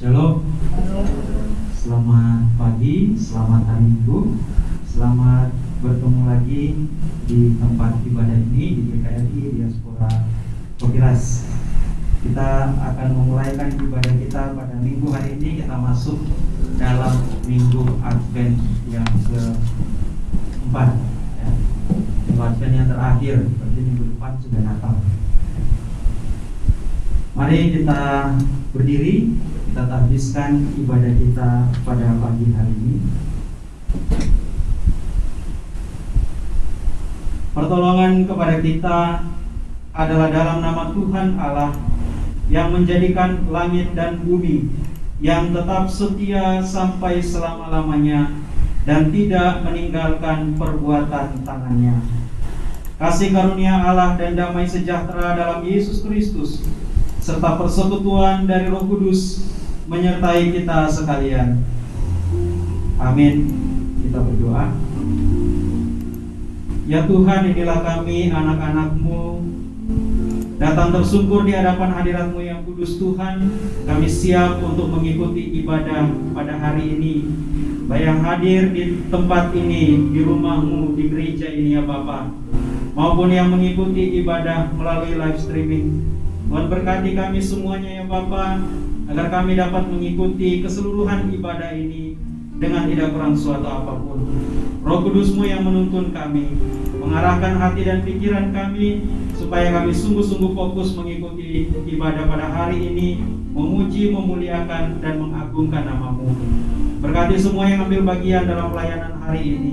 Shalom. Selamat pagi, selamat hari Minggu. Selamat bertemu lagi di tempat ibadah ini di GKRI Diaspora Kopiras. Kita akan memulaikan ibadah kita pada minggu hari ini kita masuk dalam minggu Advent yang keempat ya. Minggu Advent yang terakhir, berarti minggu depan sudah Natal. Mari kita berdiri, kita habiskan ibadah kita pada pagi hari ini. Pertolongan kepada kita adalah dalam nama Tuhan Allah yang menjadikan langit dan bumi yang tetap setia sampai selama-lamanya dan tidak meninggalkan perbuatan tangannya. Kasih karunia Allah dan damai sejahtera dalam Yesus Kristus serta persekutuan dari Roh Kudus menyertai kita sekalian. Amin. Kita berdoa. Ya Tuhan, inilah kami anak-anakmu Datang tersungkur di hadapan hadiratmu yang kudus Tuhan Kami siap untuk mengikuti ibadah pada hari ini Baik yang hadir di tempat ini, di rumahmu, di gereja ini ya Bapak Maupun yang mengikuti ibadah melalui live streaming Tuhan berkati kami semuanya ya Bapak Agar kami dapat mengikuti keseluruhan ibadah ini Dengan tidak kurang suatu apa pun Roh Kudusmu yang menuntun kami Mengarahkan hati dan pikiran kami supaya kami sungguh-sungguh fokus mengikuti ibadah pada hari ini, memuji, memuliakan, dan mengagungkan namamu. Berkati semua yang ambil bagian dalam pelayanan hari ini,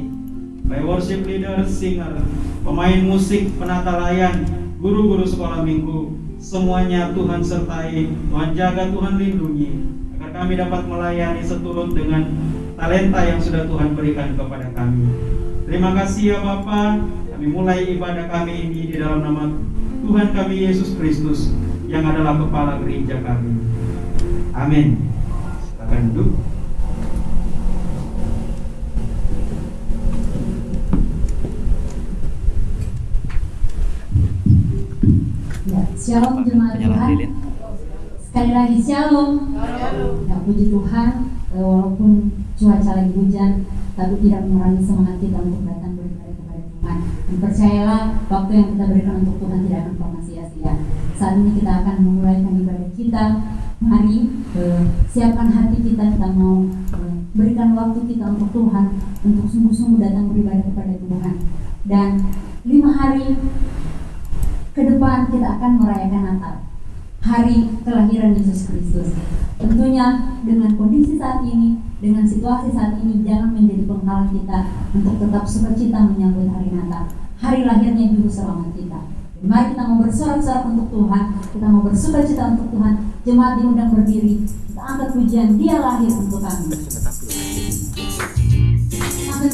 baik worship leader, singer, pemain musik, penata layan, guru-guru sekolah minggu, semuanya Tuhan sertai, Tuhan jaga, Tuhan lindungi, agar kami dapat melayani seturut dengan talenta yang sudah Tuhan berikan kepada kami. Terima kasih ya Bapak. Kami mulai ibadah kami ini di dalam nama Tuhan kami Yesus Kristus yang adalah kepala gereja kami. Amin. Silakan duduk. Ya, shalom jemaat Tuhan. Sekali lagi shalom. Ya, puji Tuhan, eh, walaupun cuaca lagi hujan, tapi tidak mengurangi semangat kita untuk datang beribadah kepada Tuhan. Dan percayalah, waktu yang kita berikan untuk Tuhan tidak akan pernah sia-sia. Saat ini kita akan memulaikan ibadah kita. Mari eh, siapkan hati kita, kita mau eh, berikan waktu kita untuk Tuhan, untuk sungguh-sungguh datang beribadah kepada Tuhan. Dan lima hari ke depan kita akan merayakan Natal hari kelahiran Yesus Kristus tentunya dengan kondisi saat ini dengan situasi saat ini jangan menjadi penghalang kita untuk tetap sukacita menyambut hari Natal hari lahirnya juru selamat kita Mari kita mau bersorak-sorak untuk Tuhan Kita mau bersuka cita untuk Tuhan Jemaat diundang berdiri Kita angkat pujian Dia lahir untuk kami Sambil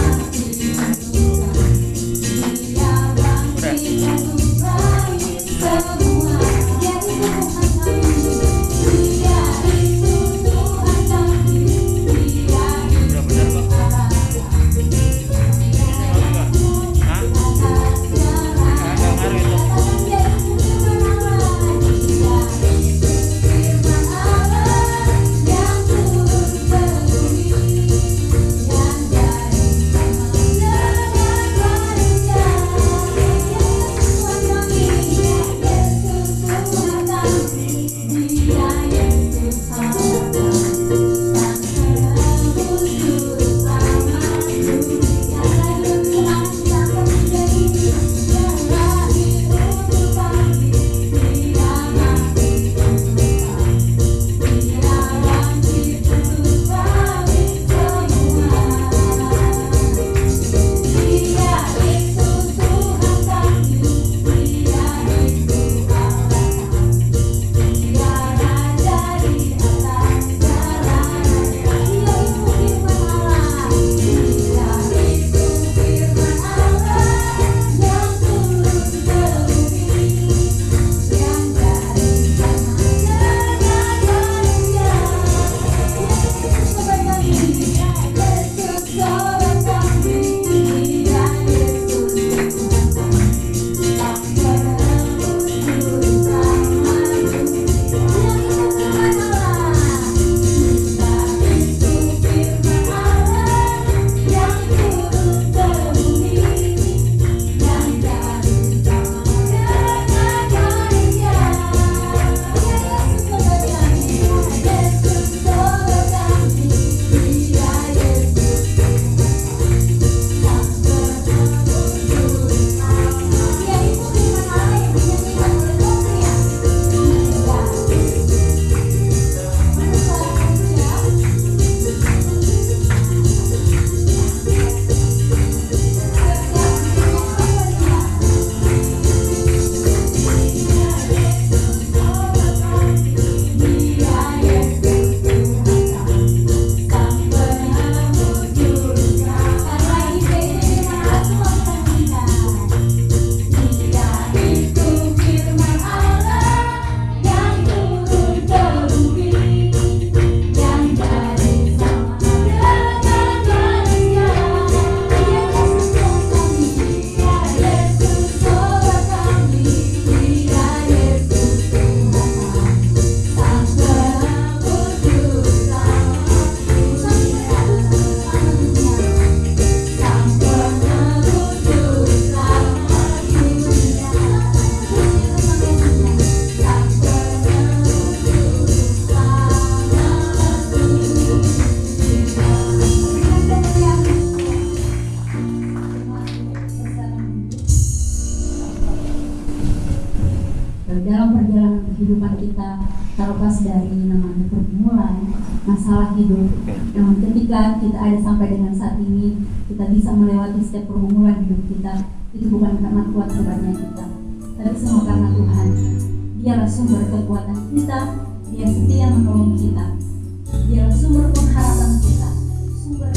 Dialah sumber pengharapan kita, sumber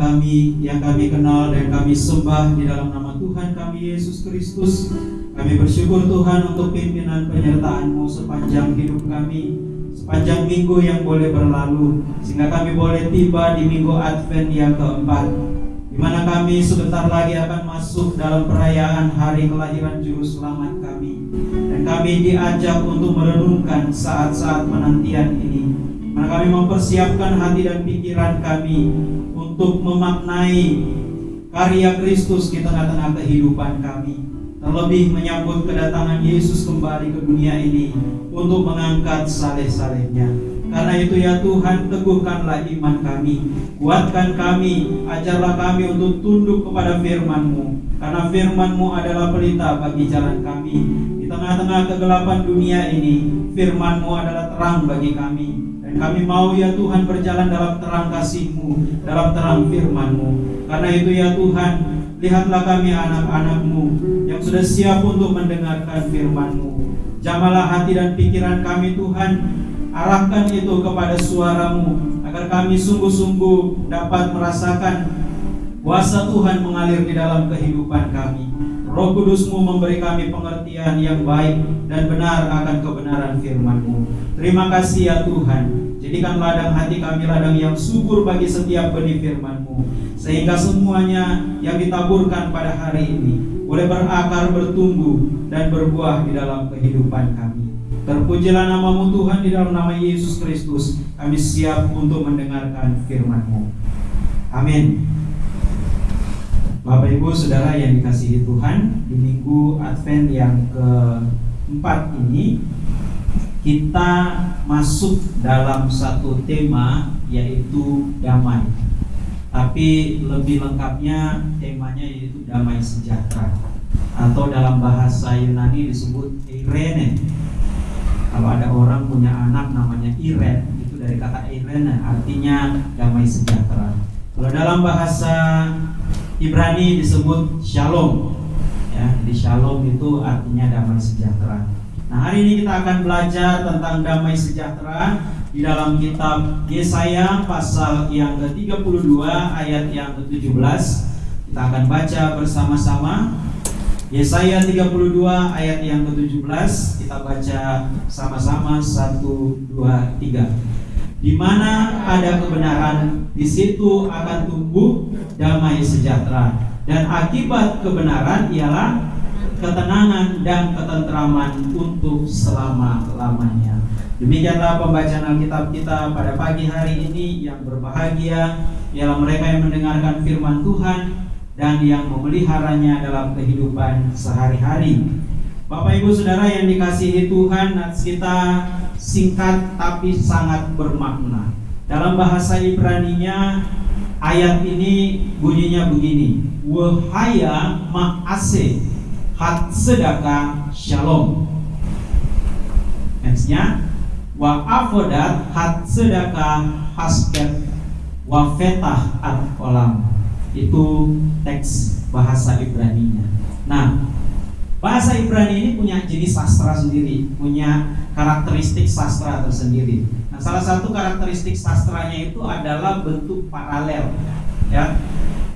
kami yang kami kenal dan kami sembah di dalam nama Tuhan kami Yesus Kristus. Kami bersyukur Tuhan untuk pimpinan penyertaan-Mu sepanjang hidup kami, sepanjang minggu yang boleh berlalu, sehingga kami boleh tiba di minggu Advent yang keempat, di mana kami sebentar lagi akan masuk dalam perayaan hari kelahiran Juru Selamat kami. Dan kami diajak untuk merenungkan saat-saat penantian ini. Mana kami mempersiapkan hati dan pikiran kami untuk memaknai karya Kristus di tengah-tengah kehidupan kami. Terlebih menyambut kedatangan Yesus kembali ke dunia ini untuk mengangkat saleh-salehnya. Karena itu ya Tuhan, teguhkanlah iman kami, kuatkan kami, ajarlah kami untuk tunduk kepada firman-Mu. Karena firman-Mu adalah pelita bagi jalan kami. Di tengah-tengah kegelapan dunia ini, firman-Mu adalah terang bagi kami. Dan kami mau ya Tuhan berjalan dalam terang kasih-Mu, dalam terang firman-Mu. Karena itu ya Tuhan, lihatlah kami anak-anak-Mu yang sudah siap untuk mendengarkan firman-Mu. Jamalah hati dan pikiran kami Tuhan Arahkan itu kepada suaramu agar kami sungguh-sungguh dapat merasakan kuasa Tuhan mengalir di dalam kehidupan kami. Roh Kudusmu memberi kami pengertian yang baik dan benar akan kebenaran firman-Mu. Terima kasih ya Tuhan. Jadikan ladang hati kami ladang yang subur bagi setiap benih firman-Mu. Sehingga semuanya yang ditaburkan pada hari ini boleh berakar, bertumbuh, dan berbuah di dalam kehidupan kami. Terpujilah namamu Tuhan di dalam nama Yesus Kristus. Kami siap untuk mendengarkan firman-Mu. Amin. Bapak Ibu Saudara yang dikasihi Tuhan, di minggu Advent yang keempat ini kita masuk dalam satu tema yaitu damai. Tapi lebih lengkapnya temanya yaitu damai sejahtera atau dalam bahasa Yunani disebut Irene kalau ada orang punya anak namanya Iren itu dari kata Iren artinya damai sejahtera kalau dalam bahasa Ibrani disebut Shalom. Ya jadi Shalom itu artinya damai sejahtera. Nah hari ini kita akan belajar tentang damai sejahtera di dalam kitab Yesaya pasal yang ke-32 ayat yang ke-17 kita akan baca bersama-sama. Yesaya 32 ayat yang ke-17 kita baca sama-sama. 1 2 3. Di mana ada kebenaran, di situ akan tumbuh damai sejahtera dan akibat kebenaran ialah ketenangan dan ketentraman untuk selama-lamanya. Demikianlah pembacaan Alkitab kita pada pagi hari ini yang berbahagia ialah mereka yang mendengarkan firman Tuhan dan yang memeliharanya dalam kehidupan sehari-hari. Bapak Ibu Saudara yang dikasihi Tuhan, nats kita singkat tapi sangat bermakna. Dalam bahasa Ibrani-nya ayat ini bunyinya begini. Wahaya ma'ase hat sedaka shalom. Nextnya wa afodat hat sedaka hasket wa fetah at kolam itu teks bahasa Ibrani-nya. Nah, bahasa Ibrani ini punya jenis sastra sendiri, punya karakteristik sastra tersendiri. Nah, salah satu karakteristik sastranya itu adalah bentuk paralel. Ya,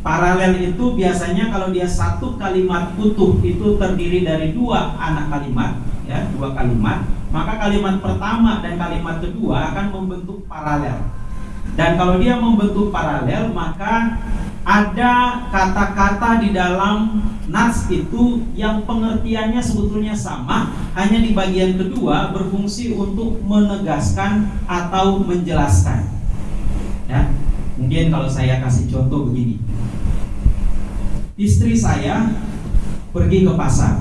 paralel itu biasanya kalau dia satu kalimat utuh itu terdiri dari dua anak kalimat, ya, dua kalimat. Maka kalimat pertama dan kalimat kedua akan membentuk paralel. Dan kalau dia membentuk paralel, maka ada kata-kata di dalam nas itu yang pengertiannya sebetulnya sama, hanya di bagian kedua berfungsi untuk menegaskan atau menjelaskan. Ya, mungkin kalau saya kasih contoh begini, istri saya pergi ke pasar,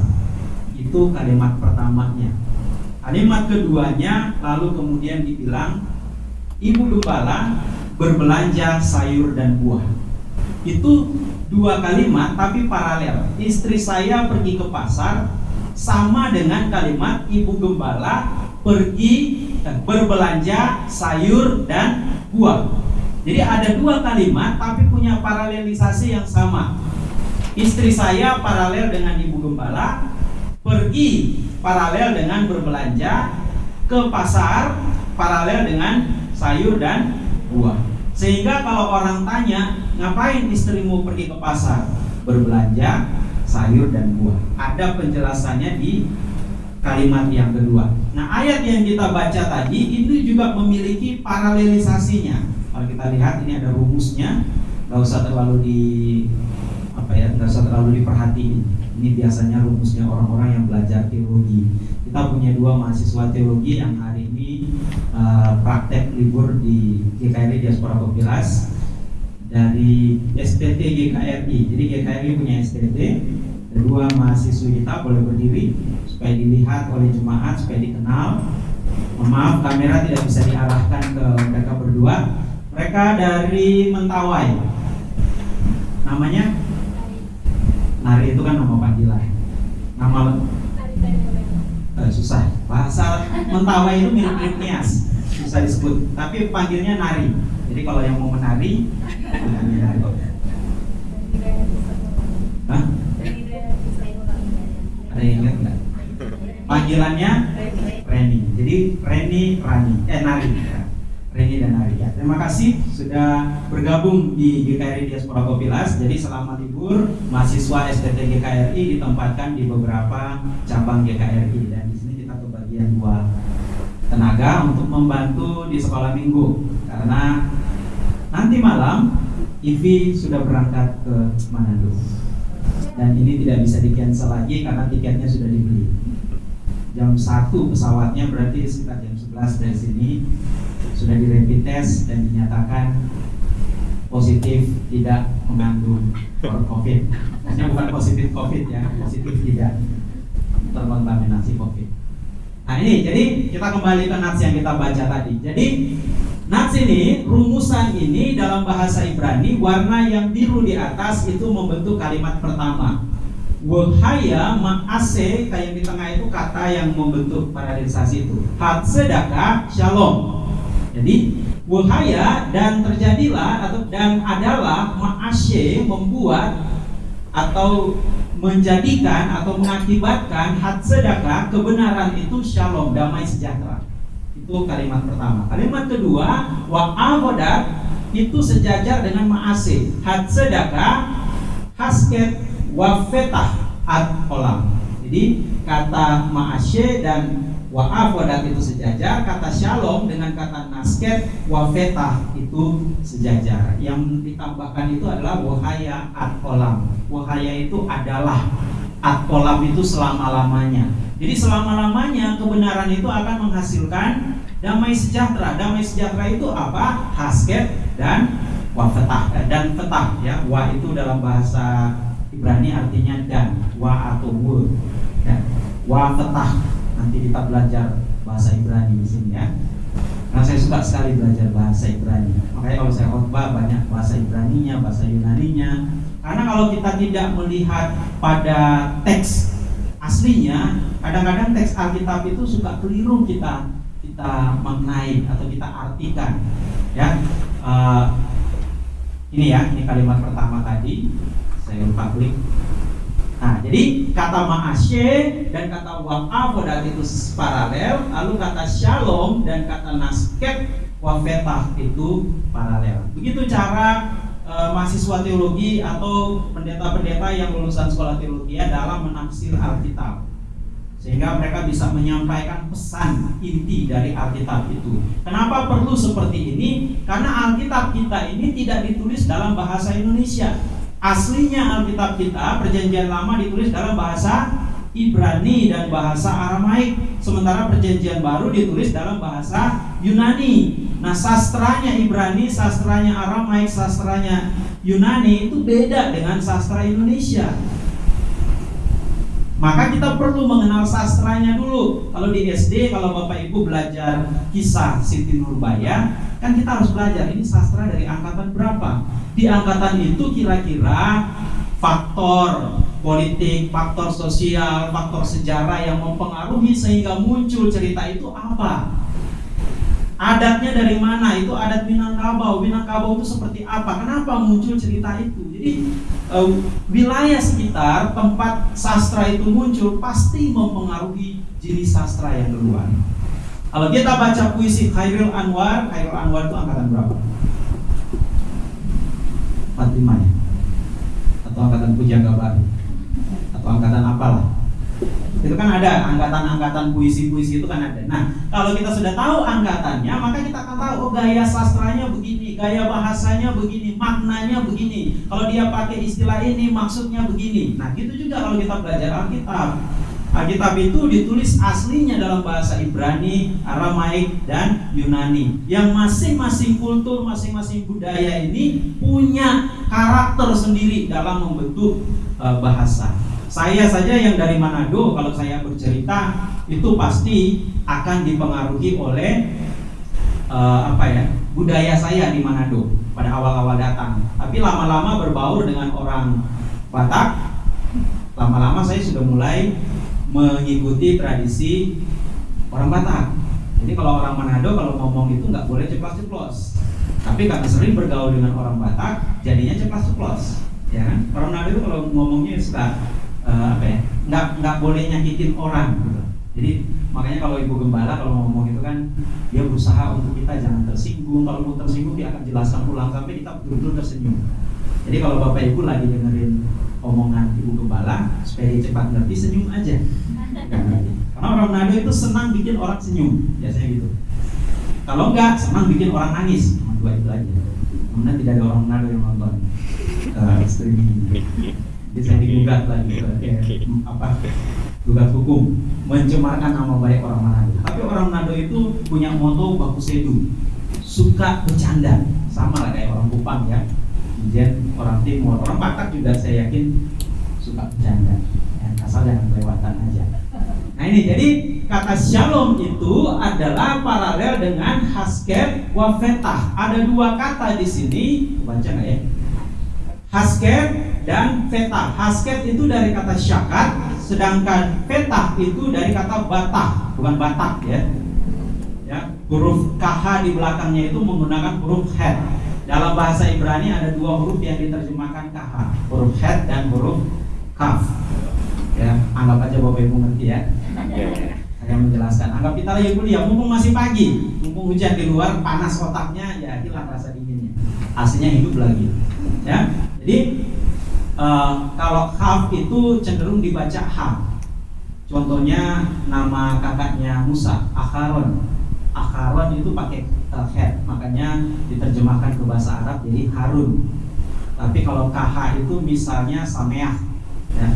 itu kalimat pertamanya. Kalimat keduanya lalu kemudian dibilang, ibu gembala berbelanja sayur dan buah itu dua kalimat tapi paralel. Istri saya pergi ke pasar sama dengan kalimat ibu gembala pergi eh, berbelanja sayur dan buah. Jadi ada dua kalimat tapi punya paralelisasi yang sama. Istri saya paralel dengan ibu gembala, pergi paralel dengan berbelanja ke pasar paralel dengan sayur dan buah. Sehingga kalau orang tanya, ngapain istrimu pergi ke pasar? Berbelanja sayur dan buah. Ada penjelasannya di kalimat yang kedua. Nah, ayat yang kita baca tadi itu juga memiliki paralelisasinya. Kalau kita lihat ini ada rumusnya, nggak usah terlalu di apa ya, nggak usah terlalu diperhatiin. Ini biasanya rumusnya orang-orang yang belajar teologi. Kita punya dua mahasiswa teologi yang hari ini uh, praktek libur di GKRI Diaspora Kopilas dari STT GKRI. Jadi GKRI punya STT. Kedua mahasiswa kita boleh berdiri supaya dilihat oleh jemaat, supaya dikenal. Maaf, kamera tidak bisa diarahkan ke mereka berdua. Mereka dari Mentawai. Namanya Nari itu kan nama panggilan. Nama susah. Bahasa Mentawai itu mirip-mirip Nias, susah disebut. Tapi panggilnya Nari. Jadi kalau yang mau menari, menari. Hah? Ada yang ingat nggak? Panggilannya Reni. Jadi Reni Rani, eh Nari. Reni dan Nari ya. Terima kasih sudah bergabung di GKRI Diaspora Kopilas. Jadi selama libur. Mahasiswa STT GKRI ditempatkan di beberapa cabang GKRI dan di sini kita kebagian dua tenaga untuk membantu di sekolah minggu. Karena nanti malam Ivi sudah berangkat ke Manado. Dan ini tidak bisa di cancel lagi karena tiketnya sudah dibeli. Jam 1 pesawatnya berarti sekitar jam 11 dari sini sudah di rapid test dan dinyatakan positif tidak mengandung COVID. Maksudnya bukan positif COVID ya, positif tidak terkontaminasi COVID. Nah ini, jadi kita kembali ke nats yang kita baca tadi. Jadi nats ini, rumusan ini dalam bahasa Ibrani, warna yang biru di atas itu membentuk kalimat pertama. Wahaya ma'ase, kayak di tengah itu kata yang membentuk paralelisasi itu. Hat sedekah shalom. Jadi wahaya dan terjadilah atau dan adalah ma'asye membuat atau menjadikan atau mengakibatkan hat sedekah kebenaran itu shalom damai sejahtera. Itu kalimat pertama. Kalimat kedua wa avodat itu sejajar dengan ma'ase. Hat sedekah hasket wa fetah ad kolam. Jadi kata ma'asye dan wa avodat itu sejajar, kata shalom dengan kata nasket wa fetah itu sejajar. Yang ditambahkan itu adalah wahaya ad kolam. Wahaya itu adalah ad kolam itu selama-lamanya. Jadi selama-lamanya kebenaran itu akan menghasilkan damai sejahtera. Damai sejahtera itu apa? Hasket dan wa fetah dan fetah ya. Wa itu dalam bahasa Ibrani artinya dan wa atau wa fetah nanti kita belajar bahasa Ibrani di sini ya. Karena saya suka sekali belajar bahasa Ibrani. Makanya kalau saya khotbah banyak bahasa Ibraninya bahasa Yunaninya. Karena kalau kita tidak melihat pada teks aslinya kadang-kadang teks Alkitab itu suka keliru kita kita maknai atau kita artikan ya. Uh, ini ya ini kalimat pertama tadi. Saya lupa klik Nah, jadi kata ma'asye dan kata wa'afodat itu paralel, lalu kata shalom dan kata nasket wafetah itu paralel. Begitu cara e, mahasiswa teologi atau pendeta-pendeta yang lulusan sekolah teologi dalam menafsir Alkitab. Sehingga mereka bisa menyampaikan pesan inti dari Alkitab itu. Kenapa perlu seperti ini? Karena Alkitab kita ini tidak ditulis dalam bahasa Indonesia Aslinya Alkitab kita Perjanjian Lama ditulis dalam bahasa Ibrani dan bahasa Aramaik. Sementara perjanjian baru ditulis dalam bahasa Yunani. Nah sastranya Ibrani, sastranya Aramaik, sastranya Yunani itu beda dengan sastra Indonesia. Maka kita perlu mengenal sastranya dulu. Kalau di SD, kalau Bapak Ibu belajar kisah Siti Nurbaya, kan kita harus belajar ini sastra dari angkatan berapa. Di angkatan itu kira-kira faktor politik, faktor sosial, faktor sejarah yang mempengaruhi sehingga muncul cerita itu apa? Adatnya dari mana? Itu adat Minangkabau. Minangkabau itu seperti apa? Kenapa muncul cerita itu? Jadi uh, wilayah sekitar tempat sastra itu muncul pasti mempengaruhi jenis sastra yang keluar. Kalau kita baca puisi Khairul Anwar, Khairul Anwar itu angkatan berapa? 45 ya? Atau angkatan Pujangga Baru? Atau angkatan apalah? Itu kan ada angkatan-angkatan puisi-puisi itu kan ada. Nah, kalau kita sudah tahu angkatannya, maka kita akan tahu oh gaya sastranya begini, gaya bahasanya begini, maknanya begini. Kalau dia pakai istilah ini, maksudnya begini. Nah, gitu juga kalau kita belajar Alkitab. Alkitab itu ditulis aslinya dalam bahasa Ibrani, Aramaik, dan Yunani. Yang masing-masing kultur, masing-masing budaya ini punya karakter sendiri dalam membentuk uh, bahasa. Saya saja yang dari Manado, kalau saya bercerita itu pasti akan dipengaruhi oleh uh, apa ya budaya saya di Manado pada awal-awal datang. Tapi lama-lama berbaur dengan orang Batak, lama-lama saya sudah mulai mengikuti tradisi orang Batak. Jadi kalau orang Manado kalau ngomong itu nggak boleh ceplos-ceplos. Tapi karena sering bergaul dengan orang Batak, jadinya ceplos-ceplos. Ya kan? Orang Manado itu kalau ngomongnya suka uh, apa ya nggak nggak boleh nyakitin orang gitu. Jadi makanya kalau ibu gembala kalau ngomong itu kan dia berusaha untuk kita jangan tersinggung. Kalau mau tersinggung dia akan jelaskan ulang sampai kita betul-betul tersenyum. Jadi kalau bapak ibu lagi dengerin omongan ibu gembala supaya dia cepat ngerti senyum aja. Karena orang Manado itu senang bikin orang senyum biasanya gitu. Kalau enggak senang bikin orang nangis. Cuma dua itu aja. Kemudian tidak ada orang Manado yang nonton uh, streaming bisa digugat lagi ke eh, apa gugat hukum mencemarkan nama baik orang Manado. Tapi orang Manado itu punya moto baku sedu, suka bercanda, sama lah kayak orang Kupang ya. Kemudian orang Timur, orang Batak juga saya yakin suka bercanda, ya, asal jangan kelewatan aja. Nah ini jadi kata shalom itu adalah paralel dengan hasket wafetah. Ada dua kata di sini, baca nggak ya? Hasket dan fetah. Hasket itu dari kata syakat, sedangkan fetah itu dari kata batah, bukan batak ya. Ya, huruf kh di belakangnya itu menggunakan huruf het. Dalam bahasa Ibrani ada dua huruf yang diterjemahkan kh, huruf het dan huruf kaf. Ya, anggap aja Bapak Ibu ngerti ya. Saya menjelaskan. Anggap kita lagi kuliah, mumpung masih pagi, mumpung hujan di luar, panas otaknya, ya hilang rasa dinginnya. Aslinya hidup lagi. Ya, jadi uh, kalau Haf itu cenderung dibaca Ham. Contohnya nama kakaknya Musa, Akharon. Akharon itu pakai uh, head, makanya diterjemahkan ke bahasa Arab jadi Harun. Tapi kalau KH itu misalnya Sameah, ya.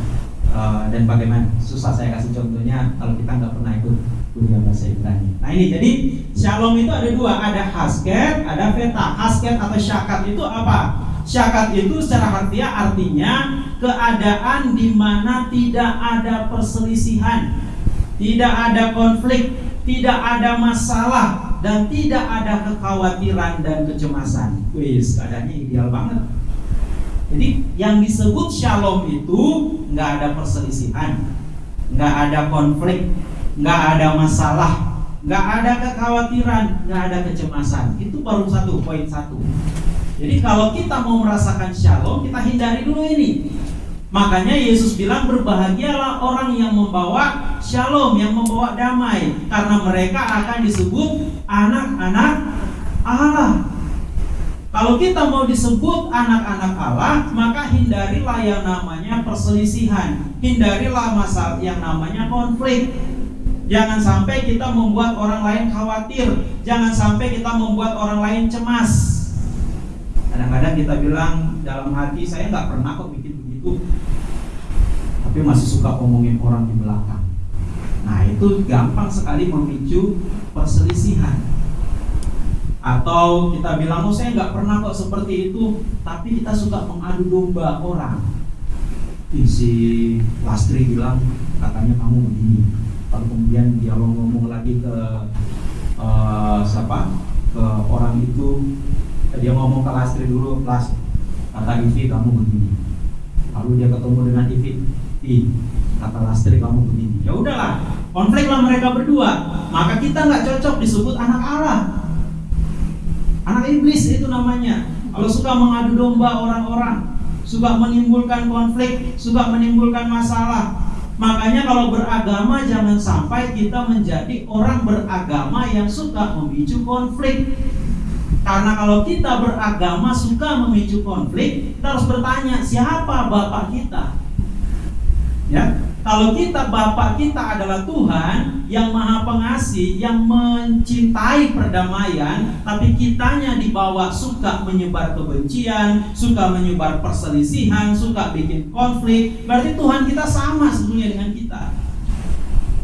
Uh, dan bagaimana? Susah saya kasih contohnya kalau kita nggak pernah ikut kuliah bahasa Ibrani. Nah ini jadi Shalom itu ada dua, ada hasket, ada veta. Hasket atau syakat itu apa? Syakat itu secara harfiah artinya keadaan di mana tidak ada perselisihan, tidak ada konflik, tidak ada masalah dan tidak ada kekhawatiran dan kecemasan. Wis, keadaannya ideal banget. Jadi yang disebut shalom itu nggak ada perselisihan, nggak ada konflik, nggak ada masalah, nggak ada kekhawatiran, nggak ada kecemasan. Itu baru satu poin satu. Jadi kalau kita mau merasakan shalom, kita hindari dulu ini. Makanya Yesus bilang berbahagialah orang yang membawa shalom, yang membawa damai, karena mereka akan disebut anak-anak Allah. Kalau kita mau disebut anak-anak Allah, maka hindarilah yang namanya perselisihan, hindarilah masalah yang namanya konflik. Jangan sampai kita membuat orang lain khawatir, jangan sampai kita membuat orang lain cemas. Kadang-kadang kita bilang dalam hati saya nggak pernah kok bikin begitu, tapi masih suka ngomongin orang di belakang. Nah itu gampang sekali memicu perselisihan. Atau kita bilang, oh saya nggak pernah kok seperti itu, tapi kita suka mengadu domba orang. Si Lastri bilang, katanya kamu begini. Lalu kemudian dia ngomong lagi ke uh, siapa? Ke orang itu dia ngomong ke Lastri dulu kelas kata Ivi kamu begini lalu dia ketemu dengan Ivi. I kata Lastri kamu begini. Ya udahlah konfliklah mereka berdua. Maka kita nggak cocok disebut anak Allah anak iblis itu namanya. Kalau suka mengadu domba orang-orang suka menimbulkan konflik suka menimbulkan masalah. Makanya kalau beragama jangan sampai kita menjadi orang beragama yang suka memicu konflik. Karena kalau kita beragama suka memicu konflik, kita harus bertanya siapa bapak kita. Ya, kalau kita Bapak kita adalah Tuhan yang maha pengasih, yang mencintai perdamaian, tapi kitanya dibawa suka menyebar kebencian, suka menyebar perselisihan, suka bikin konflik, berarti Tuhan kita sama sebetulnya dengan kita.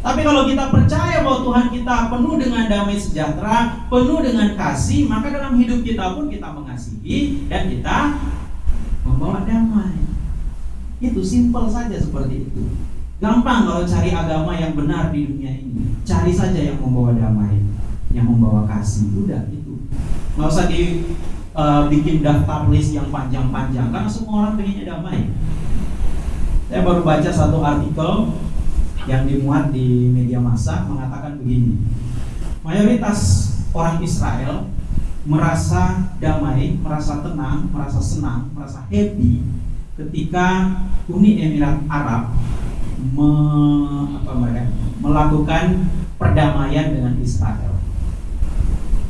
Tapi kalau kita percaya bahwa Tuhan kita penuh dengan damai sejahtera, penuh dengan kasih, maka dalam hidup kita pun kita mengasihi dan kita membawa damai. Itu simpel saja seperti itu. Gampang kalau cari agama yang benar di dunia ini. Cari saja yang membawa damai, yang membawa kasih. Udah itu. Nggak usah di uh, bikin daftar list yang panjang-panjang karena semua orang pengennya damai. Saya baru baca satu artikel yang dimuat di media massa mengatakan begini. Mayoritas orang Israel merasa damai, merasa tenang, merasa senang, merasa happy ketika Uni Emirat Arab me, apa mereka, melakukan perdamaian dengan Israel.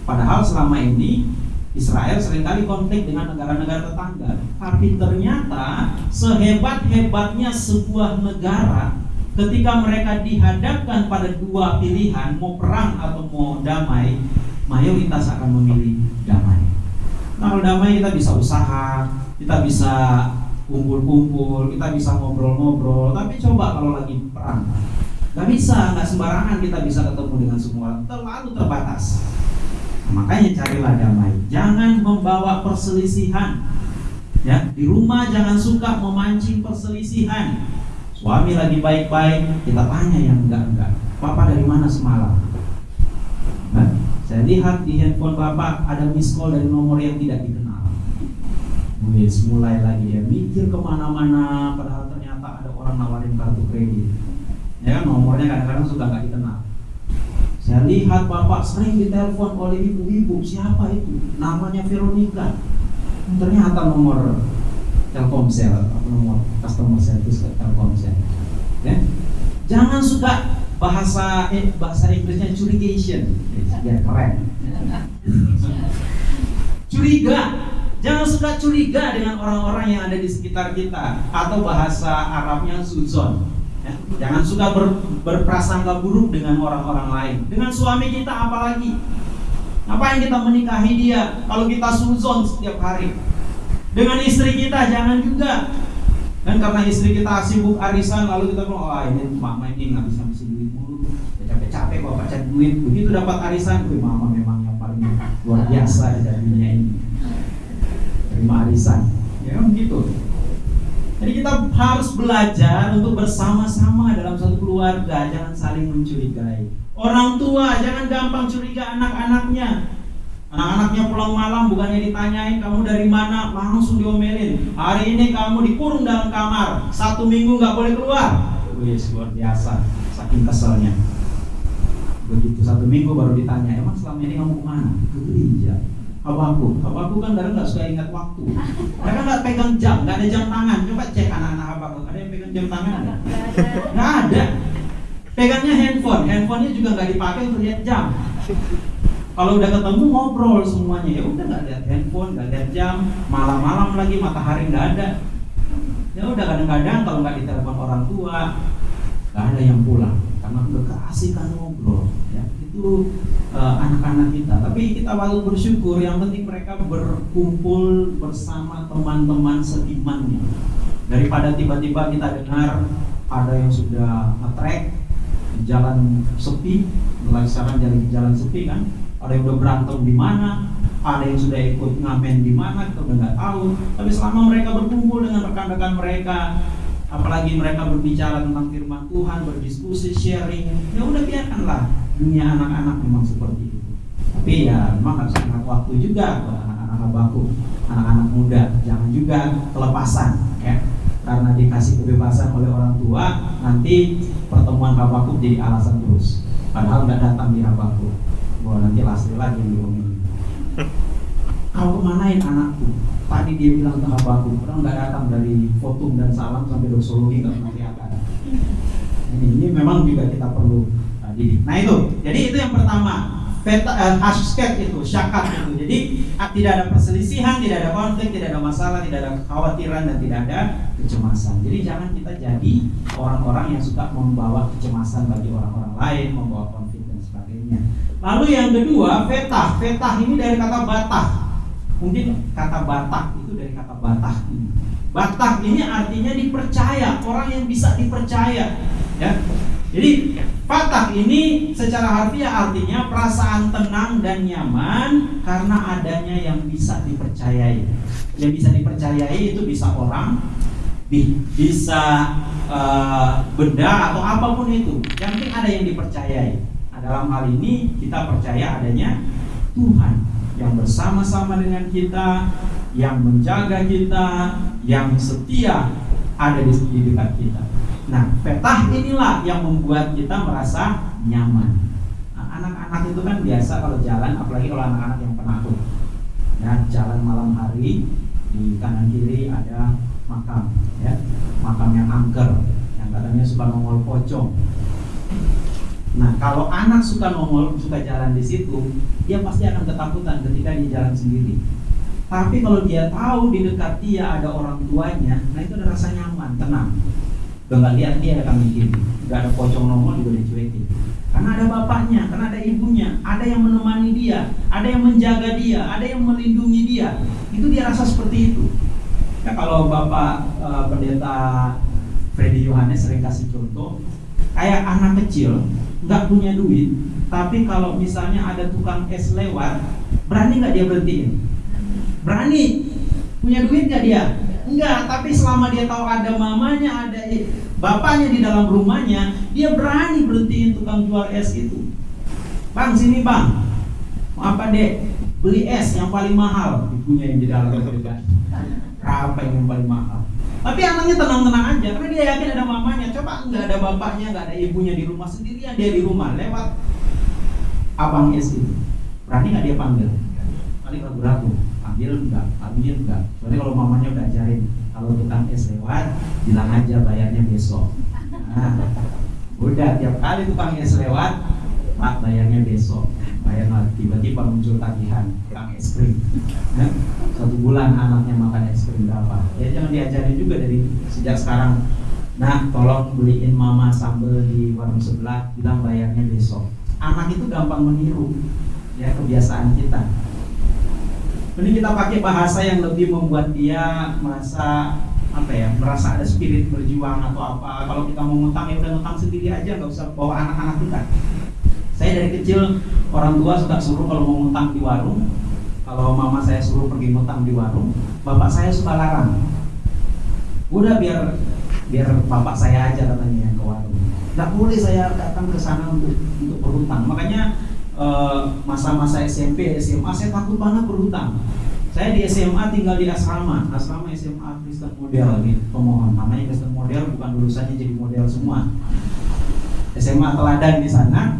Padahal selama ini Israel sering kali konflik dengan negara-negara tetangga. Tapi ternyata sehebat-hebatnya sebuah negara ketika mereka dihadapkan pada dua pilihan mau perang atau mau damai, mayoritas akan memilih damai. Nah, kalau damai kita bisa usaha, kita bisa kumpul-kumpul, kita bisa ngobrol-ngobrol. Tapi coba kalau lagi perang, nggak bisa, nggak sembarangan kita bisa ketemu dengan semua, terlalu terbatas. Nah, makanya carilah damai, jangan membawa perselisihan. Ya, di rumah jangan suka memancing perselisihan. Suami lagi baik-baik, kita tanya yang enggak-enggak. Papa dari mana semalam? Nah, saya lihat di handphone Bapak ada miss call dari nomor yang tidak dikenal. Wis mulai lagi dia mikir ke mana-mana padahal ternyata ada orang nawarin kartu kredit ya kan nomornya kadang-kadang suka nggak dikenal saya lihat bapak sering ditelepon oleh ibu-ibu siapa itu namanya Veronica ternyata nomor Telkomsel atau nomor customer service Telkomsel ya jangan suka bahasa eh, bahasa Inggrisnya curigation biar keren curiga Jangan suka curiga dengan orang-orang yang ada di sekitar kita atau bahasa Arabnya suzon. Ya. Jangan suka ber, berprasangka buruk dengan orang-orang lain. Dengan suami kita apalagi. Ngapain kita menikahi dia kalau kita suzon setiap hari? Dengan istri kita jangan juga. Dan karena istri kita sibuk arisan lalu kita bilang, oh ini mama ini nggak bisa mesti duit mulu, ya, capek-capek bawa baca duit. Begitu dapat arisan, wih mama memang yang paling luar biasa di dunia ini. Terima arisan. Ya kan begitu. Jadi kita harus belajar untuk bersama-sama dalam satu keluarga. Jangan saling mencurigai. Orang tua jangan gampang curiga anak-anaknya Anak-anaknya pulang malam bukannya ditanyain kamu dari mana langsung diomelin. Hari ini kamu dikurung dalam kamar satu minggu nggak boleh keluar. Wih luar biasa, saking keselnya. Begitu satu minggu baru ditanya, emang selama ini kamu ke mana? Ke gereja Habaku, Habaku kan kadang nggak suka ingat waktu. Mereka nggak pegang jam, nggak ada jam tangan. Coba cek anak-anak Habaku, ada yang pegang jam tangan? Nggak ada. Pegangnya handphone, handphonenya juga nggak dipakai untuk lihat jam. Kalau udah ketemu ngobrol semuanya, ya udah nggak lihat handphone, nggak lihat jam, malam-malam lagi matahari nggak ada. Ya udah kadang-kadang kalau nggak ditelepon orang tua, nggak ada yang pulang karena udah keasikan ngobrol. Ya itu uh, anak-anak kita. Tapi kita patut bersyukur yang penting mereka berkumpul bersama teman-teman seimannya. Daripada tiba-tiba kita dengar ada yang sudah ngetrek jalan sepi, mulai sekarang jalan jalan sepi kan, ada yang udah berantem di mana, ada yang sudah ikut ngamen di mana, kita udah nggak tahu. Tapi selama mereka berkumpul dengan rekan-rekan mereka, apalagi mereka berbicara tentang firman Tuhan, berdiskusi, sharing, ya udah biarkanlah dunia anak-anak memang seperti itu. Tapi ya memang harus ingat waktu juga anak-anak baku, anak-anak muda, jangan juga kelepasan ya. Karena dikasih kebebasan oleh orang tua, nanti pertemuan Habakuk jadi alasan terus. Padahal nggak datang di Habakuk. Wah nanti lastri lagi diomongin. Kau kemanain anakku? Tadi dia bilang ke Habakuk, orang nggak datang dari fotum dan salam sampai doksologi nggak pernah kelihatan. ini. Ini memang juga kita perlu uh, didik. Nah itu, jadi itu yang pertama. Peta, uh, itu, syakat itu. Jadi uh, tidak ada perselisihan, tidak ada konflik, tidak ada masalah, tidak ada kekhawatiran dan tidak ada kecemasan. Jadi jangan kita jadi orang-orang yang suka membawa kecemasan bagi orang-orang lain, membawa konflik dan sebagainya. Lalu yang kedua, fetah. Fetah ini dari kata batah. Mungkin kata batak itu dari kata batah ini. Batak ini artinya dipercaya, orang yang bisa dipercaya. Ya, jadi fatah ini secara harfiah artinya perasaan tenang dan nyaman karena adanya yang bisa dipercayai. Yang bisa dipercayai itu bisa orang, bisa uh, benda atau apa pun itu. Yang penting ada yang dipercayai. Dalam hal ini kita percaya adanya Tuhan yang bersama-sama dengan kita, yang menjaga kita, yang setia ada di dekat kita. Nah, petah inilah yang membuat kita merasa nyaman. Nah, anak-anak itu kan biasa kalau jalan, apalagi kalau anak-anak yang penakut. Ya, jalan malam hari di kanan kiri ada makam, ya, makam yang angker, yang katanya suka nongol pocong. Nah, kalau anak suka nongol, suka jalan di situ, dia pasti akan ketakutan ketika dia jalan sendiri. Tapi kalau dia tahu di dekat dia ada orang tuanya, nah itu ada rasa nyaman, tenang. Nggak lihat dia akan mikir, nggak ada pocong nongol juga dicuekin. Karena ada bapaknya, karena ada ibunya, ada yang menemani dia, ada yang menjaga dia, ada yang melindungi dia. Itu dia rasa seperti itu. Ya kalau bapak e, pendeta Freddy Yohanes sering kasih contoh, kayak anak kecil nggak punya duit, tapi kalau misalnya ada tukang es lewat, berani nggak dia berhentiin? Berani. Punya duit nggak dia? Enggak, tapi selama dia tahu ada mamanya, ada bapaknya di dalam rumahnya, dia berani berhentiin tukang jual es itu. Bang, sini bang. Apa dek? Beli es yang paling mahal. Ibunya yang di dalam juga. Apa yang paling mahal? Tapi anaknya tenang-tenang aja, karena dia yakin ada mamanya. Coba nggak ada bapaknya, nggak ada ibunya di rumah sendirian dia di rumah lewat abang es itu. Berani nggak dia panggil? Paling ragu-ragu panggil enggak, panggil enggak. Soalnya kalau mamanya udah ajarin, kalau tukang es lewat, bilang aja bayarnya besok. Nah, udah tiap kali tukang es lewat, pak bayarnya besok. Bayar tiba-tiba muncul tagihan tukang es krim. Nah, satu bulan anaknya makan es krim berapa? Ya jangan diajarin juga dari sejak sekarang. Nah, tolong beliin mama sambal di warung sebelah, bilang bayarnya besok. Anak itu gampang meniru ya kebiasaan kita ini kita pakai bahasa yang lebih membuat dia merasa apa ya merasa ada spirit berjuang atau apa kalau kita mau ngutang ya udah ngutang sendiri aja nggak usah bawa anak-anak kita saya dari kecil orang tua suka suruh kalau mau ngutang di warung kalau mama saya suruh pergi ngutang di warung bapak saya suka larang udah biar biar bapak saya aja katanya yang ke warung nggak boleh saya datang ke sana untuk untuk berhutang makanya Eh, masa-masa SMP, SMA saya takut banget berhutang. Saya di SMA tinggal di asrama, asrama SMA Kristen Model di pemohon. Namanya Kristen Model bukan lulusannya jadi model semua. SMA teladan di sana.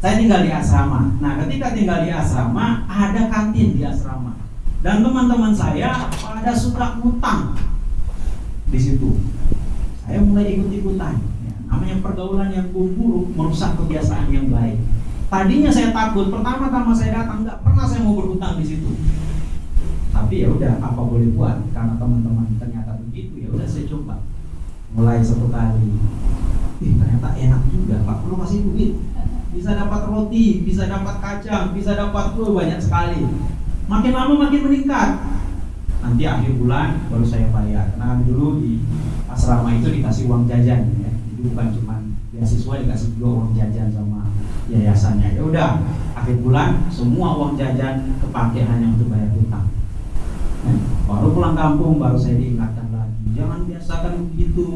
Saya tinggal di asrama. Nah, ketika tinggal di asrama, ada kantin di asrama. Dan teman-teman saya pada suka ngutang di situ. Saya mulai ikut-ikutan. Ya, namanya pergaulan yang buruk merusak kebiasaan yang baik. Tadinya saya takut, pertama-tama saya datang nggak pernah saya mau berhutang di situ. Tapi ya udah apa boleh buat karena teman-teman ternyata begitu ya udah saya coba. Mulai satu kali, ih ternyata enak juga, Pak perlu kasih duit. Bisa dapat roti, bisa dapat kacang, bisa dapat tuh banyak sekali. Makin lama makin meningkat. Nanti akhir bulan baru saya bayar. Nah dulu di asrama itu dikasih uang jajan ya, itu bukan cuma beasiswa dikasih juga uang jajan sama yayasannya ya udah akhir bulan semua uang jajan kepake hanya untuk bayar hutang nah, baru pulang kampung baru saya diingatkan lagi jangan biasakan begitu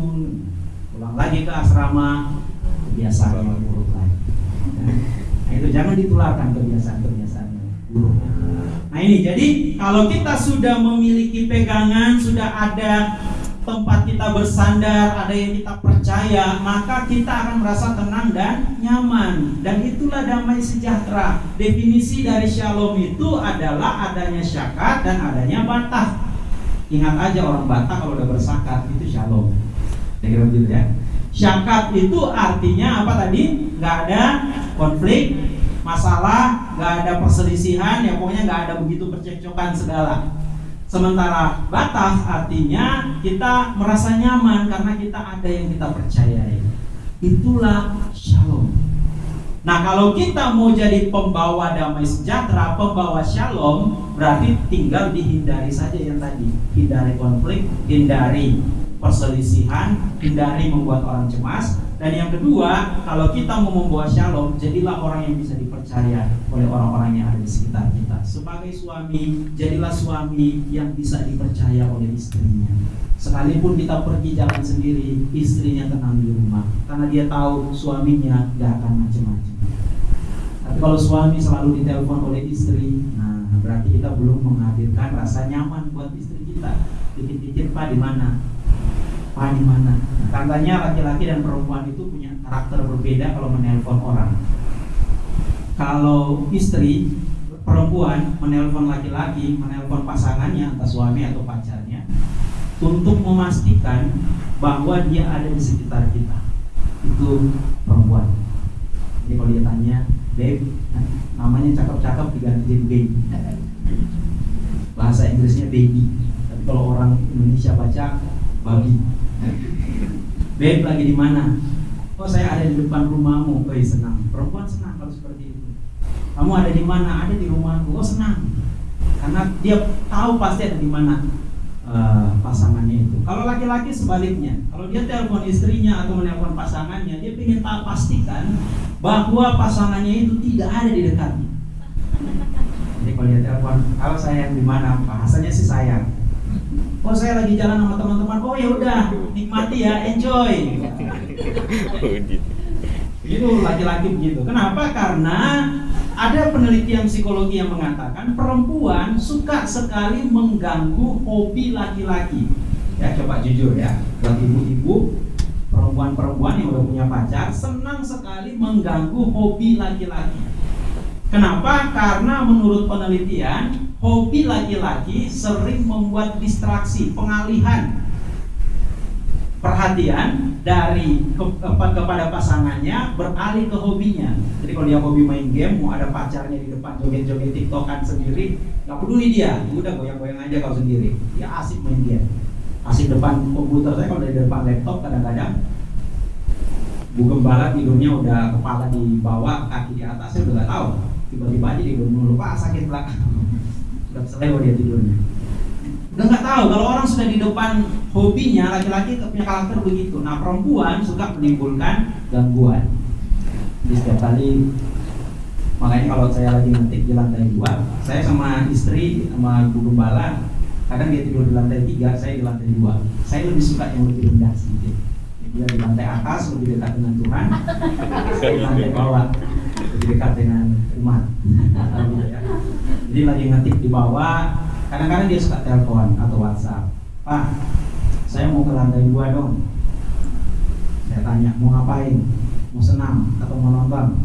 pulang lagi ke asrama kebiasaan yang buruk lagi nah, itu jangan ditularkan kebiasaan-kebiasaan buruk nah ini jadi kalau kita sudah memiliki pegangan sudah ada tempat kita bersandar, ada yang kita percaya, maka kita akan merasa tenang dan nyaman. Dan itulah damai sejahtera. Definisi dari shalom itu adalah adanya syakat dan adanya batah. Ingat aja orang Batak kalau udah bersakat itu shalom. Saya kira begitu ya. Syakat itu artinya apa tadi? Nggak ada konflik, masalah, nggak ada perselisihan, ya pokoknya nggak ada begitu percekcokan segala. Sementara batas artinya kita merasa nyaman karena kita ada yang kita percayai. Itulah shalom. Nah kalau kita mau jadi pembawa damai sejahtera, pembawa shalom, berarti tinggal dihindari saja yang tadi. Hindari konflik, hindari perselisihan, hindari membuat orang cemas. Dan yang kedua, kalau kita mau membawa shalom, jadilah orang yang bisa dipercaya oleh orang-orang yang ada di sekitar kita. Sebagai suami, jadilah suami yang bisa dipercaya oleh istrinya. Sekalipun kita pergi jalan sendiri, istrinya tenang di rumah, karena dia tahu suaminya gak akan macam-macam. Tapi kalau suami selalu ditelepon oleh istri, nah berarti kita belum menghadirkan rasa nyaman buat istri kita. Dikit-dikit pak di mana? Mana? Nah, katanya laki-laki dan perempuan itu punya karakter berbeda kalau menelpon orang. Kalau istri perempuan menelpon laki-laki, menelpon pasangannya entah suami atau pacarnya untuk memastikan bahwa dia ada di sekitar kita. Itu perempuan. Jadi kalau dia tanya, babe, namanya cakep-cakep diganti baby. Bahasa Inggrisnya baby. Tapi kalau orang Indonesia baca babi. Babe lagi di mana? Oh saya ada di depan rumahmu. Oh senang. Perempuan senang kalau seperti itu. Kamu ada di mana? Ada di rumahku. Oh senang. Karena dia tahu pasti ada di mana uh, pasangannya itu. Kalau laki-laki sebaliknya, kalau dia telepon istrinya atau menelpon pasangannya, dia ingin tahu pastikan bahwa pasangannya itu tidak ada di dekatnya. Jadi kalau dia telepon, kalau sayang di mana? Bahasanya sih sayang oh saya lagi jalan sama teman-teman. Oh ya udah nikmati ya enjoy. Gitu laki-laki begitu. Kenapa? Karena ada penelitian psikologi yang mengatakan perempuan suka sekali mengganggu hobi laki-laki. Ya coba jujur ya buat ibu-ibu perempuan-perempuan yang udah punya pacar senang sekali mengganggu hobi laki-laki. Kenapa? Karena menurut penelitian hobi laki-laki sering membuat distraksi, pengalihan perhatian dari ke, ke, kepada pasangannya beralih ke hobinya. Jadi kalau dia hobi main game, mau ada pacarnya di depan joget-joget tiktokan sendiri, nggak peduli dia, udah goyang-goyang aja kalau sendiri. Dia asik main game, asik depan komputer. Saya kalau dari depan laptop kadang-kadang Bu Gembala tidurnya udah kepala di bawah, kaki di atasnya udah gak tahu. Tiba-tiba aja dia dulu, Pak sakit belakang selewat dia tidurnya. Udah nggak tahu kalau orang sudah di depan hobinya laki-laki punya karakter begitu. Nah perempuan suka menimbulkan gangguan. Jadi setiap kali makanya kalau saya lagi ngetik di lantai dua saya sama istri sama ibu gembala kadang dia tidur di lantai tiga saya di lantai dua. Saya lebih suka yang lebih rendah sedikit. Dia di lantai atas lebih dekat dengan Tuhan saya di lantai bawah lebih dekat dengan umat jadi lagi ngetik di bawah. Kadang-kadang dia suka telepon atau WhatsApp. Pak saya mau ke lantai dua dong. Saya tanya mau ngapain? Mau senam atau mau nonton?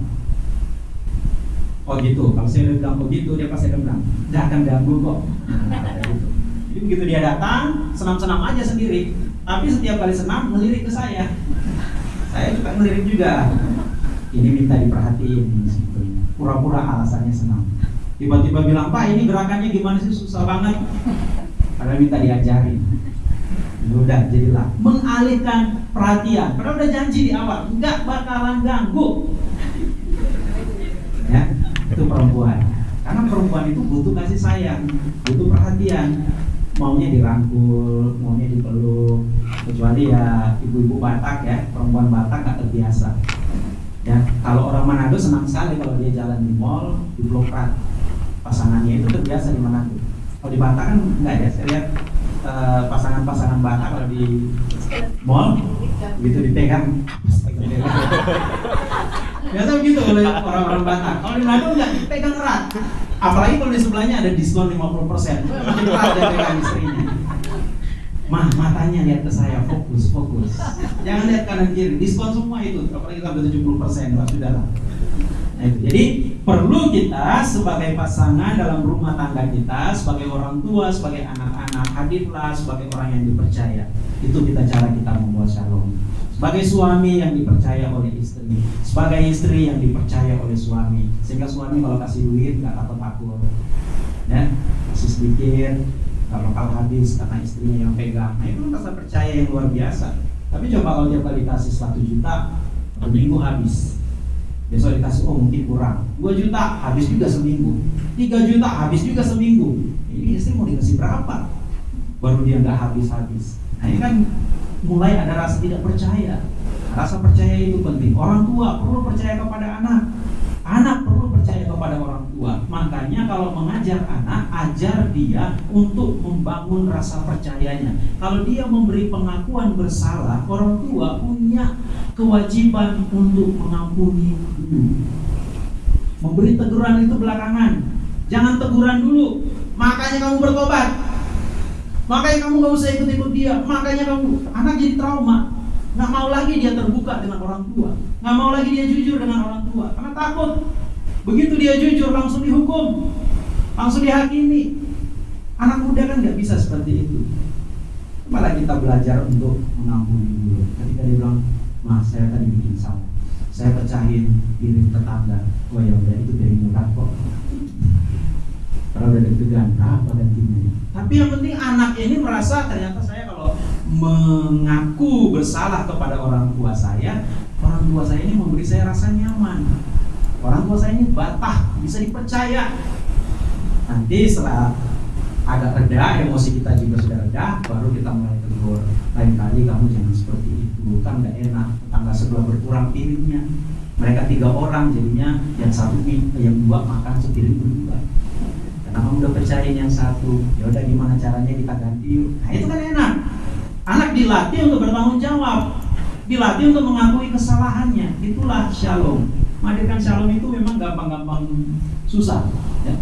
Oh gitu. Kalau saya udah bilang begitu dia pasti akan bilang nggak akan ganggu kok gitu. jadi begitu dia datang senam-senam aja sendiri. Tapi setiap kali senam melirik ke saya. Saya juga melirik juga. Ini minta diperhatiin sebetulnya pura-pura alasannya senam tiba-tiba bilang pak ini gerakannya gimana sih? Susah banget. Karena minta diajarin. Udah jadilah. Mengalihkan perhatian. Padahal udah janji di awal nggak bakalan ganggu. Ya itu perempuan. Karena perempuan itu butuh kasih sayang butuh perhatian. Maunya dirangkul maunya dipeluk. Kecuali ya ibu-ibu Batak ya perempuan Batak nggak terbiasa. Ya kalau orang Manado senang sekali kalau dia jalan di mall di rat pasangannya itu terbiasa di mana kalau di Batak kan enggak ya saya lihat uh, pasangan-pasangan Batak kalau di mall begitu dipegang biasa begitu oleh orang-orang Batak. Kalau di Manado enggak dipegang erat. Apalagi kalau di sebelahnya ada diskon 50% makin erat dia pegang istrinya. Mah, matanya lihat ke saya, fokus, fokus. Jangan lihat kanan kiri, diskon semua itu, apalagi sampai 70 persen, sudah lah. Nah, itu. Jadi perlu kita sebagai pasangan dalam rumah tangga kita, sebagai orang tua, sebagai anak-anak, hadirlah sebagai orang yang dipercaya. Itu kita cara kita membuat shalom. sebagai suami yang dipercaya oleh istri, sebagai istri yang dipercaya oleh suami, sehingga suami kalau kasih duit nggak takut takut, ya kasih sedikit, kalau kalau habis karena istrinya yang pegang, nah itu rasa percaya yang luar biasa. Tapi coba kalau dia kali kasih satu juta, minggu habis, besok dikasih oh mungkin kurang, 2 juta habis juga seminggu, 3 juta habis juga seminggu. Ini istri mau dikasih berapa? Baru dia nggak habis-habis. Nah ini kan mulai ada rasa tidak percaya. Rasa percaya itu penting. Orang tua perlu percaya kepada anak. Anak perlu kepada orang tua. Makanya kalau mengajar anak, ajar dia untuk membangun rasa percayanya. Kalau dia memberi pengakuan bersalah, orang tua punya kewajiban untuk mengampuni dulu. Memberi teguran itu belakangan. Jangan teguran dulu. Makanya kamu bertobat. Makanya kamu gak usah ikut-ikut dia. Makanya kamu anak jadi trauma. Nggak mau lagi dia terbuka dengan orang tua. Nggak mau lagi dia jujur dengan orang tua. Karena takut. Begitu dia jujur langsung dihukum. Langsung dihakimi. Anak muda kan nggak bisa seperti itu. Malah kita belajar untuk mengampuni dulu. Ketika dia bilang, Mas saya tadi bikin salah. Saya pecahin piring tetangga. Oh ya udah itu dari murah kok. Kalau udah deg-degan, berapa gantinya? Tapi yang penting anak ini merasa ternyata saya kalau mengaku bersalah kepada orang tua saya, orang tua saya ini memberi saya rasa nyaman. Orang tua saya ini batah, bisa dipercaya. Nanti setelah agak reda, emosi kita juga sudah reda, baru kita mulai tegur. Lain kali kamu jangan seperti itu, kan gak enak. Tangga sebelah berkurang piringnya. Mereka tiga orang jadinya yang satu yang dua makan sepiring berdua karena kamu udah percaya yang satu ya udah gimana caranya kita ganti yuk nah itu kan enak anak dilatih untuk bertanggung jawab dilatih untuk mengakui kesalahannya itulah shalom menghadirkan shalom itu memang gampang-gampang susah ya.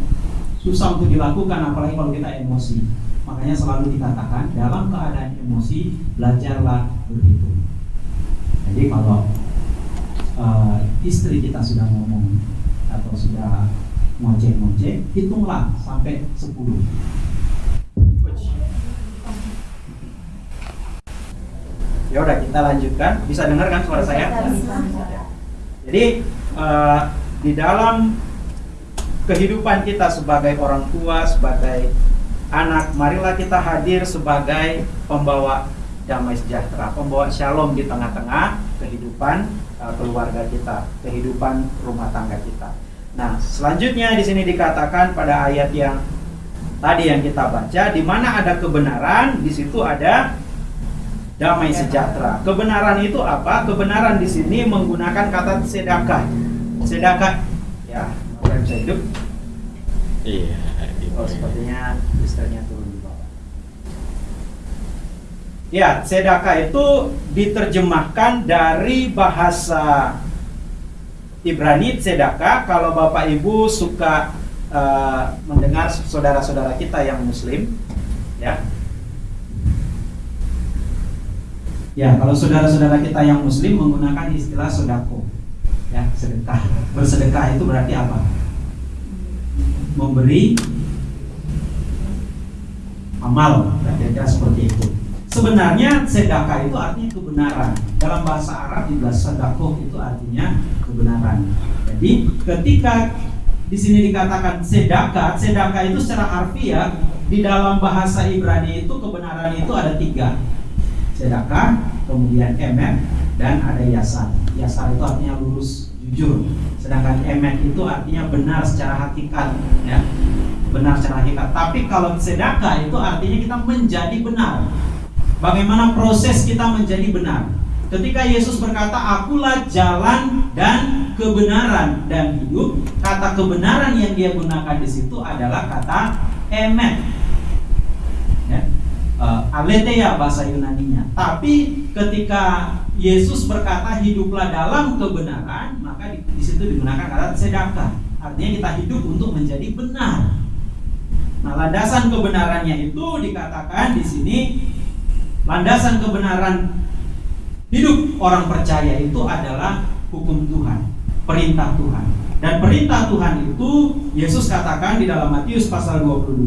susah untuk dilakukan apalagi kalau kita emosi makanya selalu dikatakan dalam keadaan emosi belajarlah berhitung jadi kalau uh, istri kita sudah ngomong atau sudah ngoceh-ngoceh, hitunglah sampai 10. Ya udah kita lanjutkan. Bisa dengar kan suara saya? Jadi uh, di dalam kehidupan kita sebagai orang tua, sebagai anak, marilah kita hadir sebagai pembawa damai sejahtera, pembawa shalom di tengah-tengah kehidupan uh, keluarga kita, kehidupan rumah tangga kita. Nah, selanjutnya di sini dikatakan pada ayat yang tadi yang kita baca, di mana ada kebenaran, di situ ada damai sejahtera. Kebenaran itu apa? Kebenaran di sini menggunakan kata sedekah. Sedekah, ya, orang bisa hidup. Iya. Oh, sepertinya istrinya turun di bawah. Ya, sedekah itu diterjemahkan dari bahasa Ibrani Sedaka kalau Bapak Ibu suka uh, mendengar saudara-saudara kita yang muslim ya ya kalau saudara-saudara kita yang muslim menggunakan istilah sodako ya sedekah. Bersedekah itu berarti apa? Memberi amal. Kira-kira seperti itu. Sebenarnya sedekah itu artinya kebenaran. Dalam bahasa Arab juga sedekah itu artinya kebenaran. Jadi ketika di sini dikatakan sedekah, sedekah itu secara harfiah di dalam bahasa Ibrani itu kebenaran itu ada tiga. Sedekah, kemudian emet, dan ada yasar. Yasar itu artinya lurus, jujur. Sedangkan emet itu artinya benar secara hakikat, ya. Benar secara hakikat. Tapi kalau sedekah itu artinya kita menjadi benar. Bagaimana proses kita menjadi benar? Ketika Yesus berkata, "Akulah jalan dan kebenaran dan hidup," kata kebenaran yang dia gunakan di situ adalah kata emet. Ya. Uh, aletheia bahasa Yunaninya. Tapi ketika Yesus berkata hiduplah dalam kebenaran, maka di, di situ digunakan kata sedekah. Artinya kita hidup untuk menjadi benar. Nah, landasan kebenarannya itu dikatakan di sini landasan kebenaran Hidup orang percaya itu adalah hukum Tuhan, perintah Tuhan. Dan perintah Tuhan itu Yesus katakan di dalam Matius pasal 22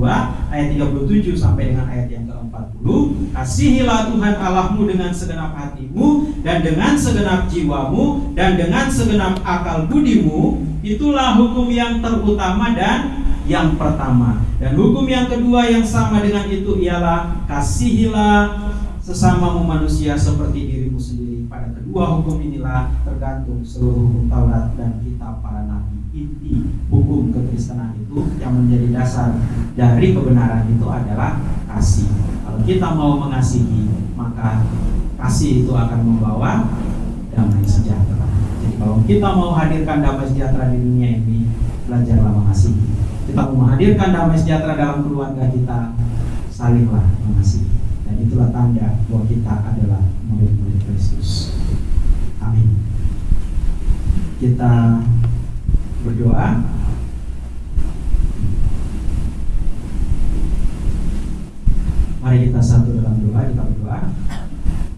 ayat 37 sampai dengan ayat yang ke-40, kasihilah Tuhan Allahmu dengan segenap hatimu dan dengan segenap jiwamu dan dengan segenap akal budimu, itulah hukum yang terutama dan yang pertama. Dan hukum yang kedua yang sama dengan itu ialah kasihilah sesamamu manusia seperti dirimu sendiri. Pada kedua hukum inilah tergantung seluruh hukum Taurat dan kitab para nabi. Inti hukum kekristenan itu yang menjadi dasar dari kebenaran itu adalah kasih. Kalau kita mau mengasihi, maka kasih itu akan membawa damai sejahtera. Jadi kalau kita mau hadirkan damai sejahtera di dunia ini, belajarlah mengasihi. Kita mau menghadirkan damai sejahtera dalam keluarga kita, salinglah mengasihi. Dan itulah tanda bahwa kita adalah murid-murid Kristus. Amin. Kita berdoa. Mari kita satu dalam doa, kita berdoa.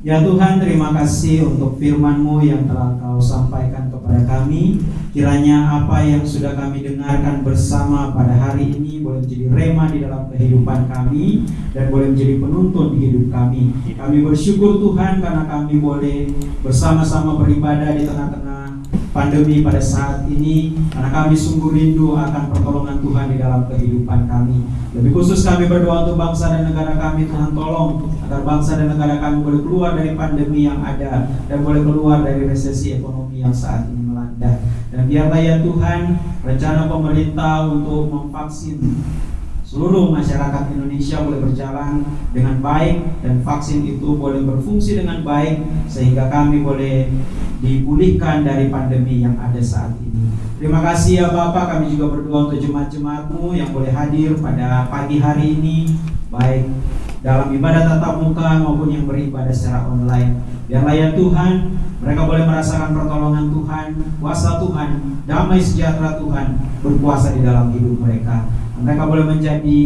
Ya Tuhan, terima kasih untuk firman-Mu yang telah Kau sampaikan kepada kami. Kiranya apa yang sudah kami dengarkan bersama pada hari ini boleh menjadi rema di dalam kehidupan kami dan boleh menjadi penuntun di hidup kami. Kami bersyukur Tuhan karena kami boleh bersama-sama beribadah di tengah-tengah pandemi pada saat ini karena kami sungguh rindu akan pertolongan Tuhan di dalam kehidupan kami. Lebih khusus kami berdoa untuk bangsa dan negara kami Tuhan tolong agar bangsa dan negara kami boleh keluar dari pandemi yang ada dan boleh keluar dari resesi ekonomi yang saat ini melanda. Dan biarlah ya Tuhan rencana pemerintah untuk memvaksin seluruh masyarakat Indonesia boleh berjalan dengan baik dan vaksin itu boleh berfungsi dengan baik sehingga kami boleh dipulihkan dari pandemi yang ada saat ini. Terima kasih ya Bapak, kami juga berdoa untuk jemaat-jemaatmu yang boleh hadir pada pagi hari ini baik dalam ibadah tatap muka maupun yang beribadah secara online. Biarlah ya Tuhan, mereka boleh merasakan pertolongan Tuhan, kuasa Tuhan, damai sejahtera Tuhan berkuasa di dalam hidup mereka. Mereka boleh menjadi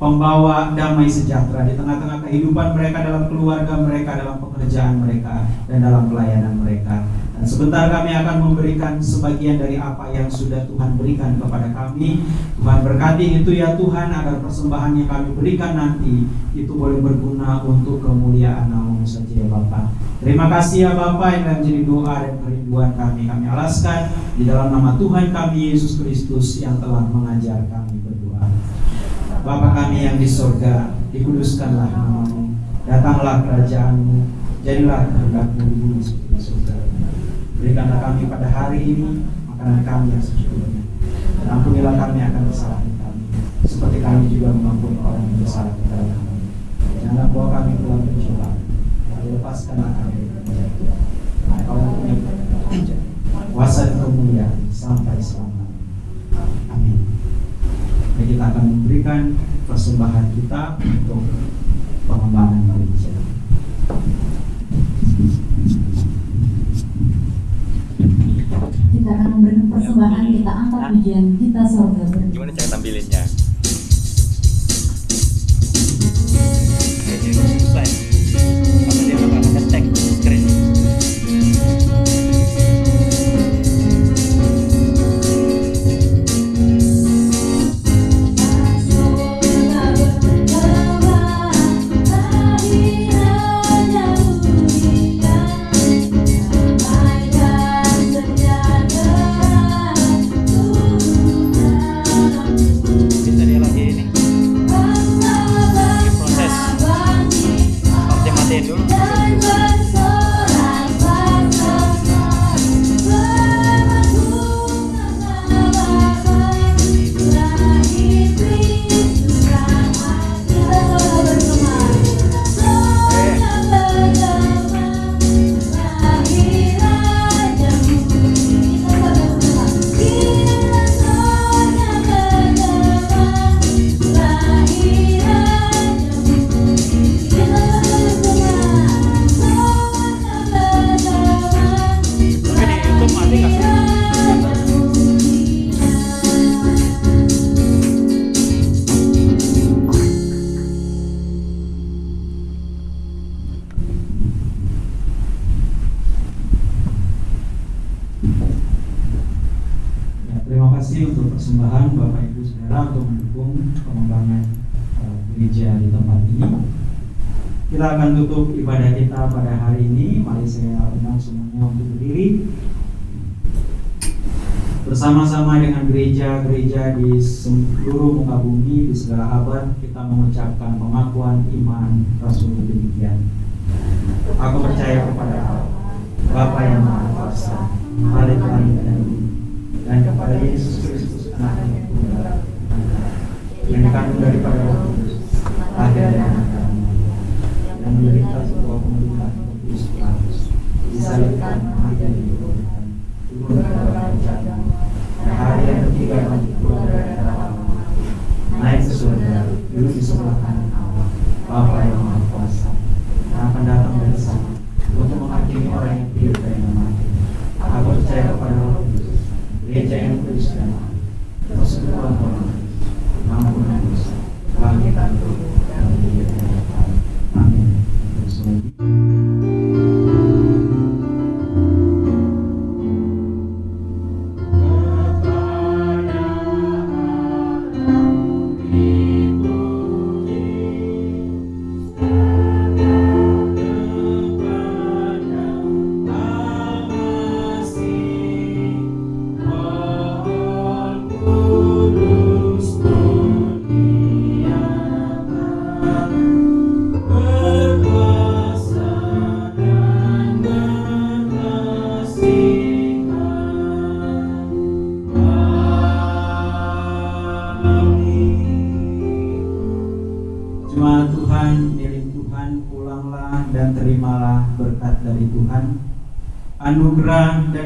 pembawa damai sejahtera di tengah-tengah kehidupan mereka dalam keluarga mereka, dalam pekerjaan mereka, dan dalam pelayanan mereka. Dan sebentar kami akan memberikan sebagian dari apa yang sudah Tuhan berikan kepada kami. Tuhan berkati itu ya Tuhan agar persembahan yang kami berikan nanti itu boleh berguna untuk kemuliaan namamu saja ya Bapak. Terima kasih ya Bapak yang menjadi doa dan kerinduan kami. Kami alaskan di dalam nama Tuhan kami Yesus Kristus yang telah mengajar kami berdoa. Bapa kami yang di sorga, dikuduskanlah namamu. Datanglah kerajaanmu, jadilah kehendakmu di bumi. Berikanlah kami pada hari ini makanan kami yang secukupnya. Dan ampunilah kami akan kesalahan kami, seperti kami juga mengampuni orang yang bersalah kepada kami. Janganlah bawa kami ke dalam pencobaan, tapi lepaskanlah kami dari penjara. Kau mempunyai kuasa dan kemuliaan sampai selamanya. Amin. Mari kita akan memberikan persembahan kita untuk pengembangan gereja. Kita akan memberikan persembahan, kita angkat pujian, kita sorga. Gimana cara tampilinnya? Kayaknya susah di seluruh muka bumi, di segala abad, kita mengucapkan pengakuan iman Rasulullah.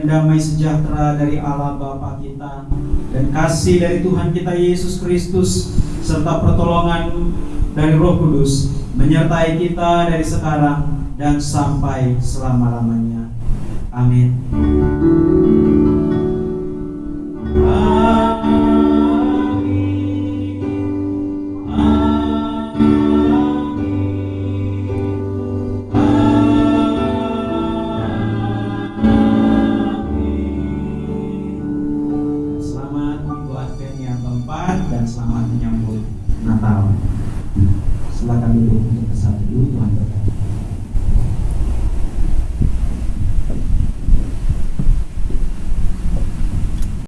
damai sejahtera dari Allah Bapa kita dan kasih dari Tuhan kita Yesus Kristus serta pertolongan dari Roh Kudus menyertai kita dari sekarang dan sampai selama-lamanya. Amin.